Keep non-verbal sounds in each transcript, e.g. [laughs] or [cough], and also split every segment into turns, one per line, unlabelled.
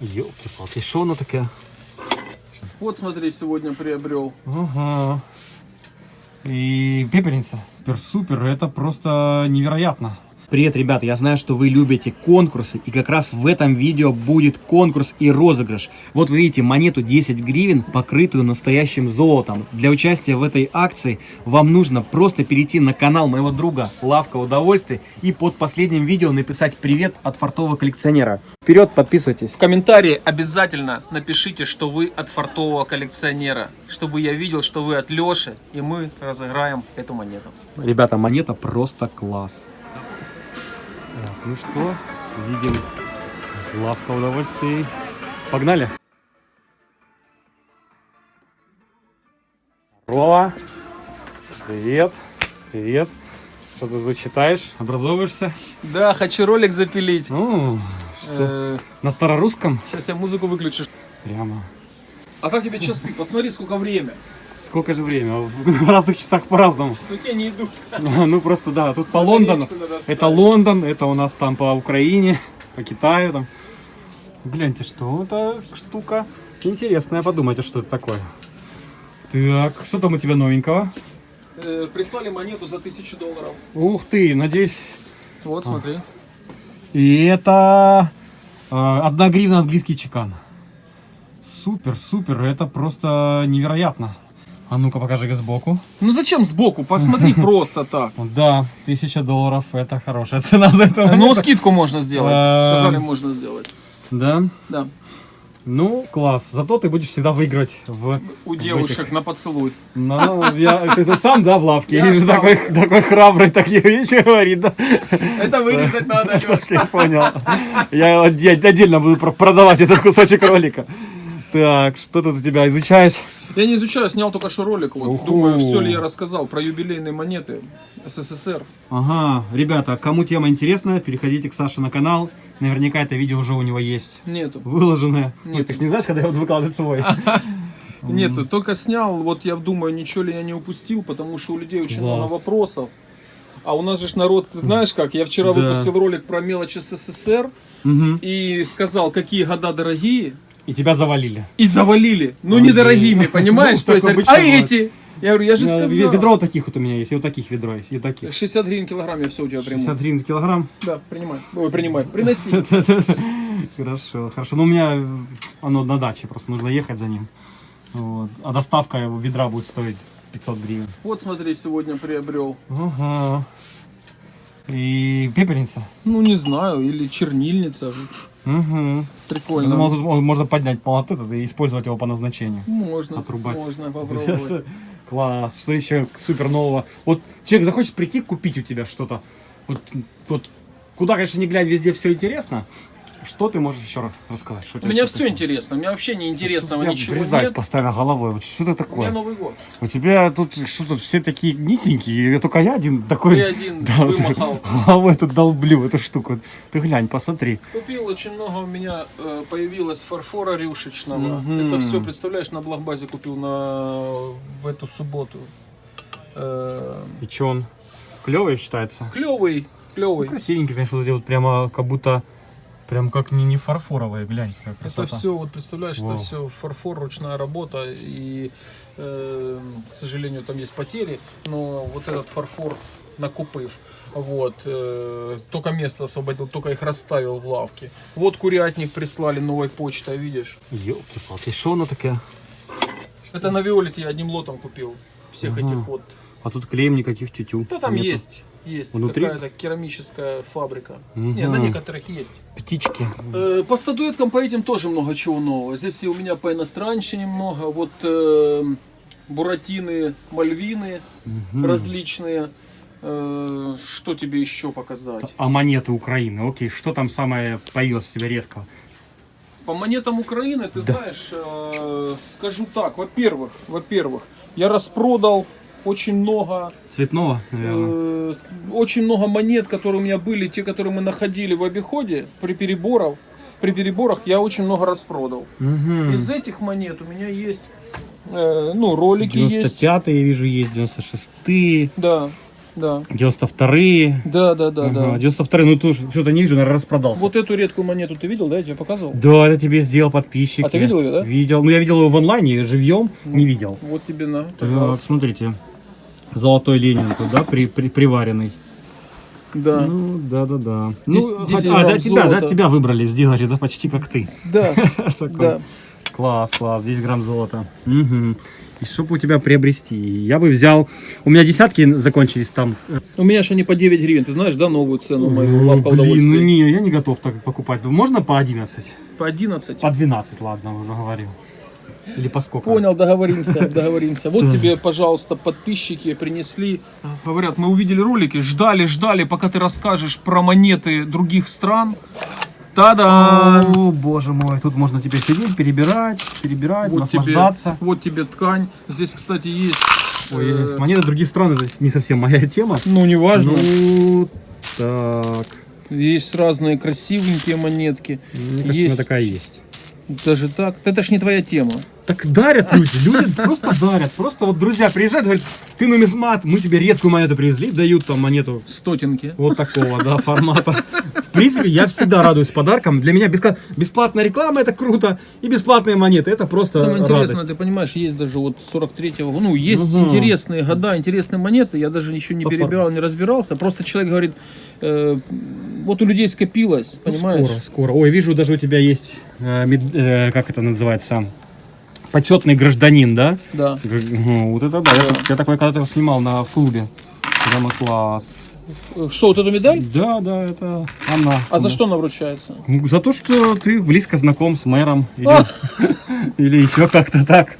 Ёлки-палки, що воно таке?
Вот смотри, сегодня приобрел.
Ага. И пепельница. Супер-супер, это просто невероятно. Привет, ребята, я знаю, что вы любите конкурсы, и как раз в этом видео будет конкурс и розыгрыш. Вот вы видите монету 10 гривен, покрытую настоящим золотом. Для участия в этой акции вам нужно просто перейти на канал моего друга Лавка Удовольствий и под последним видео написать «Привет от фартового коллекционера». Вперед, подписывайтесь.
В комментарии обязательно напишите, что вы от фартового коллекционера, чтобы я видел, что вы от Леши, и мы разыграем эту монету.
Ребята, монета просто класс. Так, ну что, видим лавка удовольствий. Погнали. Здорово. Привет. Привет. Что ты тут читаешь? Образовываешься?
Да, хочу ролик запилить.
Ну, что? На старорусском?
сейчас я музыку выключу.
Прямо.
А как тебе часы? Посмотри, сколько время.
Сколько же время? В разных часах по-разному.
Ну те не идут. [laughs]
Ну просто да, тут по Лондону. Это Лондон, это у нас там по Украине, по Китаю там. Гляньте, что это штука интересная. Подумайте, что это такое. Так, что там у тебя новенького?
Э, прислали монету за тысячу долларов.
Ух ты, надеюсь.
Вот, смотри.
И это э, одна гривна английский чекан. Супер, супер, это просто невероятно. А ну-ка покажи сбоку.
Ну зачем сбоку? Посмотри [laughs] просто так.
Да, тысяча долларов, это хорошая цена за это.
Ну, скидку можно сделать.
Эм.
Сказали, можно сделать.
Да.
Да.
Ну, класс. Зато ты будешь всегда выиграть в...
У
в
девушек
этих.
на поцелуй.
Ну, я, ты тут сам, да, в лавке?
Я
Я
сам.
такой, такой храбрый, так ничего говорит, да?
Это вырезать надо, [laughs] Леш.
Я понял. Я отде- отдельно буду про- продавать этот кусочек ролика. Так, что тут у тебя изучаешь?
Я не изучаю, снял только что ролик. Вот.
Уху.
Думаю, все ли я рассказал про юбилейные монеты СССР.
Ага, ребята, кому тема интересна, переходите к Саше на канал. Наверняка это видео уже у него есть
Нету.
выложенное. Ой,
Нет.
ты ж не знаешь, когда я буду выкладывать свой? [laughs]
Нету, только снял, вот я думаю, ничего ли я не упустил, потому что у людей очень много вопросов. А у нас же народ, ты знаешь как, я вчера выпустил ролик про мелочь СССР и сказал, какие года дорогие,
И тебя завалили.
и завалили. Ну,
Ой,
недорогими,
блин. [laughs]
понимаешь?
Ну,
То есть, а
бывает.
эти? Я говорю, я же сказал.
Ведро вот таких вот у меня есть, и вот таких ведро есть, и таких.
60 гривен килограмм я все у тебя приму.
60 гривен килограмм.
Да, принимай. Ой, принимай. Приноси. [laughs]
Хорошо, хорошо. Ну, у меня оно на даче, просто нужно ехать за ним. Вот. А доставка его ведра будет стоить 500 гривен.
Вот смотри, сегодня приобрел.
Ага. И пепельница.
Ну, не знаю, или чернильница.
Угу.
Прикольно.
Я думал, тут можно поднять молот этот и использовать его по назначению.
Можно,
Отрубать.
можно [laughs] попробовать.
Класс. Что еще супер нового? Вот человек захочет прийти купить у тебя что-то. Вот, вот куда, конечно, не глянь, везде все интересно. Что ты можешь еще раз рассказать? Что у
меня все
такое?
интересно, у меня вообще не интересного
Я
ничего нет.
постоянно головой. Вот что это
У меня
такое?
Новый год.
У тебя тут что тут все такие нитенькие, только я один такой. [laughs]
Ты один
Да,
вымахал.
Головой тут долблю эту штуку. Ты глянь, посмотри.
Купил очень много у меня э, появилось фарфора рюшечного.
Мгм.
Это все, представляешь, на Блокбазе купил на в эту субботу. Э,
И что он? Клевый считается?
клевый, клевый.
Красивенький, конечно, вот прямо как будто прям как не, не фарфоровые, глянь, как
Это
красота.
все, вот представляешь,
Вау.
это все фарфор, ручная работа, и, э, к сожалению, там есть потери, но вот этот фарфор накупив, вот, э, только место освободил, только их расставил в лавке. Вот курятник прислали новой почтой, видишь?
Ёлки-палки, что оно такое?
Это на Виолете я одним лотом купил всех
Ага.
этих вот.
А тут клеем никаких тютю.
Да там
нету.
есть, есть
Внутри?
какая-то керамическая фабрика.
Мгм.
Не, на некоторых есть.
Птички.
Э, По статуэткам по этим тоже много чего нового. Здесь и у меня по иностранщине много. Вот э, буратины, мальвины
Мгм.
различные. Э, что тебе еще показать?
А монеты Украины, окей, что там самое появилось у тебя редкого?
По монетам Украины, ты
Да.
знаешь, э, скажу так. Во-первых, во-первых, я распродал очень много
Цветного, наверное.
Э, очень много монет, которые у меня были, те, которые мы находили в обиходе при переборах. При переборах я очень много распродал.
Мгм.
Из этих монет у меня есть, э, ну, ролики есть.
95-е, я вижу, есть 96-е.
Да. Да.
92-е.
Да, да, да, да.
Ага, 92-е, ну тут что-то не вижу, наверное, распродался.
Вот эту редкую монету ты видел, да? Я тебе показывал?
Да, это тебе сделал подписчик.
А ты видел её, да?
Видел. Ну, я видел его в онлайне, живьем, не видел.
Вот тебе на.
Так, смотрите. Золотой Ленин тут, да, при, при- приваренный.
Да.
Ну, да-да-да.
Десять-
Ну,
десять
а, да, тебя, да, тебя выбрали, сделали, да, почти как ты.
Да, [laughs] да.
Класс, класс, 10 грамм золота. Мгм. И чтобы у тебя приобрести, я бы взял... У меня десятки закончились там.
У меня же они по 9 гривен, ты знаешь, да, новую цену мою лавка
Блин, ну не, я не готов так покупать. Можно по 11?
По 11.
По 12, ладно, уже говорил. Или по сколько?
Понял, договоримся, [laughs] договоримся. Вот тебе, пожалуйста, подписчики принесли. Говорят, мы увидели ролики, ждали, ждали, пока ты расскажешь про монеты других стран. Та-да!
О, боже мой, тут можно теперь сидеть, перебирать, перебирать,
Вот тебе,
наслаждаться.
вот тебе ткань. Здесь, кстати, есть...
Ой,
э,
монеты других стран это не совсем моя тема.
ну, неважно.
Ну, так.
Есть разные красивенькие монетки.
Мне кажется,
есть
такая есть.
даже так. Это ж не твоя тема.
Так дарят люди, люди [laughs] просто дарят. Просто вот друзья приезжают, говорят, ты нумизмат, мы тебе редкую монету привезли, дают там монету
Стотинки.
вот такого, да, формата. В принципе, я всегда радуюсь подаркам. Для меня бесплатная реклама это круто, и бесплатные монеты это просто
Самое интересное,
радость.
ты понимаешь, есть даже вот 43-го, ну, есть
Мгм.
интересные года, интересные монеты, я даже еще не
Топор.
перебирал, не разбирался, просто человек говорит, э, вот у людей скопилось,
Ну,
понимаешь?
Скоро, скоро. Ой, вижу, даже у тебя есть, э, мед- э, как это называется, почетный гражданин, да?
Да.
Ну, Вот это да, я, я такой когда-то снимал на клубе. Прямо класс.
Что, вот эту медаль?
Да, да, это она.
А за
Да.
что она вручается?
Ну, За то, что ты близко знаком с мэром или, [laughs] или еще как-то так.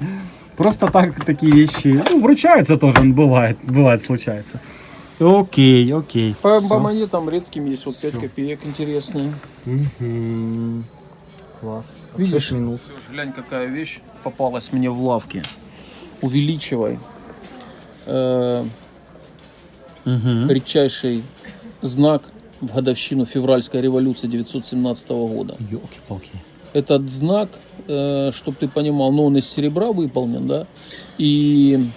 Просто так такие вещи. Ну, вручаются тоже, бывает, бывает, случается. Окей, окей.
По, по монетам редким есть вот 5 копеек интересные.
Мгм. Класс.
Видишь?
Минут.
Слушай, глянь, какая вещь попалась мне в лавке. Увеличивай. Э,
Мгм.
редчайший знак в годовщину февральской революции 917 года.
Ёлки-палки.
Этот знак, чтобы ты понимал, ну он из серебра выполнен, да, и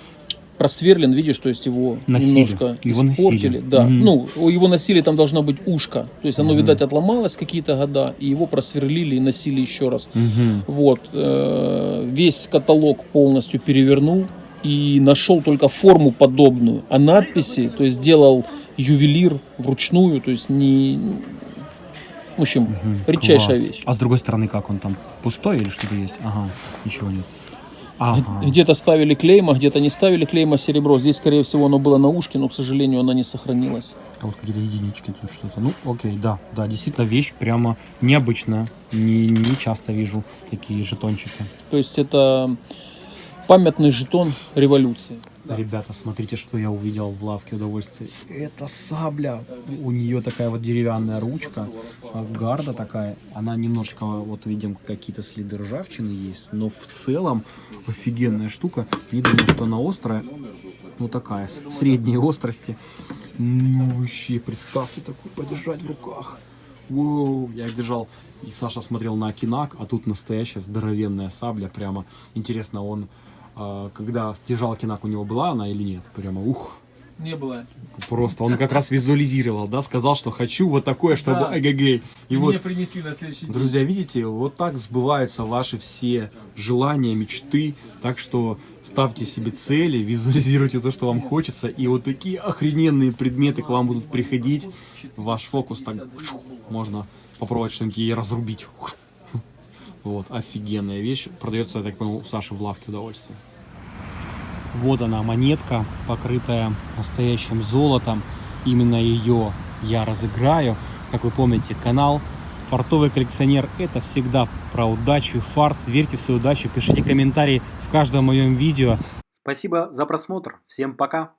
просверлен, видишь, то есть его
Носили.
немножко
Его
испортили.
носили.
Да,
Мгм.
ну его носили, там должна быть ушко, то есть оно,
Мгм.
видать, отломалось какие-то года, и его просверлили и носили еще раз.
Мгм.
Вот, э, весь каталог полностью перевернул и нашел только форму подобную, а надписи, то есть сделал ювелир вручную, то есть не... В общем,
Мгм.
редчайшая
Класс.
вещь.
А с другой стороны, как он там? Пустой или что-то есть? Ага, ничего нет. Ага.
Где-то ставили клейма, где-то не ставили клейма серебро. Здесь, скорее всего, оно было на ушке, но, к сожалению, оно не сохранилось.
А вот какие-то единички тут что-то. Ну, окей, да, да, действительно вещь прямо необычная. Не, не часто вижу такие жетончики.
То есть это памятный жетон революции.
Ребята, смотрите, что я увидел в лавке удовольствия. Это сабля. У нее такая вот деревянная ручка, а гарда такая. Она немножко, вот видим, какие-то следы ржавчины есть, но в целом офигенная штука. Не думаю, что она острая. Ну такая, средней острости. Ну вообще, представьте такую подержать в руках. Воу, я их держал. И Саша смотрел на Акинак, а тут настоящая здоровенная сабля. Прямо интересно, он когда держал Акинак, у него была она или нет? Прямо ух.
Не было.
Просто он как раз визуализировал, да, сказал, что хочу вот такое, чтобы
Да.
эгегей. И вот,
принесли на следующий день.
друзья, видите, вот так сбываются ваши все желания, мечты. Так что ставьте себе цели, визуализируйте то, что вам хочется. И вот такие охрененные предметы к вам будут приходить. Ваш фокус так можно попробовать что-нибудь ей разрубить. Вот, офигенная вещь. Продается, я так понял, у Саши в лавке удовольствие. Вот она, монетка, покрытая настоящим золотом. Именно ее я разыграю. Как вы помните, канал Фартовый коллекционер – это всегда про удачу, фарт. Верьте в свою удачу, пишите комментарии в каждом моем видео. Спасибо за просмотр. Всем пока.